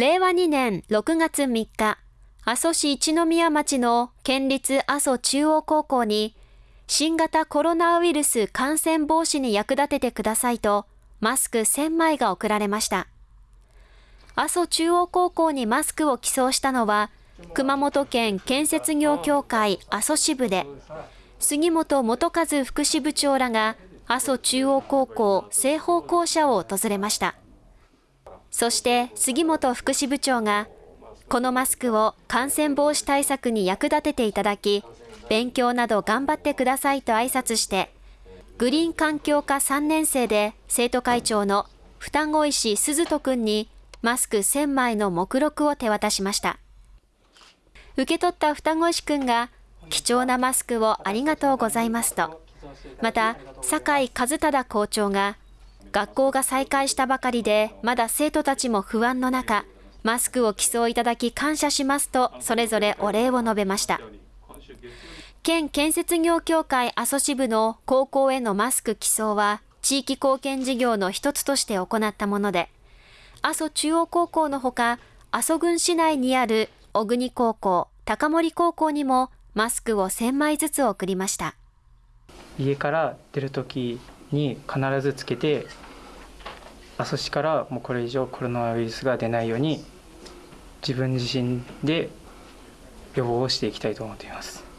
令和2年6月3日、阿蘇市一宮町の県立阿蘇中央高校に新型コロナウイルス感染防止に役立ててくださいとマスク1000枚が送られました。阿蘇中央高校にマスクを寄贈したのは熊本県建設業協会阿蘇支部で杉本元和副支部長らが阿蘇中央高校西方校舎を訪れました。そして杉本副支部長がこのマスクを感染防止対策に役立てていただき、勉強など頑張ってくださいと挨拶して、グリーン環境科3年生で生徒会長の双子石鈴人くんにマスク1000枚の目録を手渡しました。受け取った双子石くんが貴重なマスクをありがとうございますと、また、酒井和忠校長が学校が再開したばかりでまだ生徒たちも不安の中、マスクを寄贈いただき感謝しますと、それぞれお礼を述べました。県建設業協会阿蘇支部の高校へのマスク寄贈は、地域貢献事業の一つとして行ったもので、阿蘇中央高校のほか、阿蘇郡市内にある小国高校、高森高校にもマスクを1000枚ずつ送りました。家から出る時に必ずつけて阿蘇市からもうこれ以上コロナウイルスが出ないように自分自身で予防をしていきたいと思っています。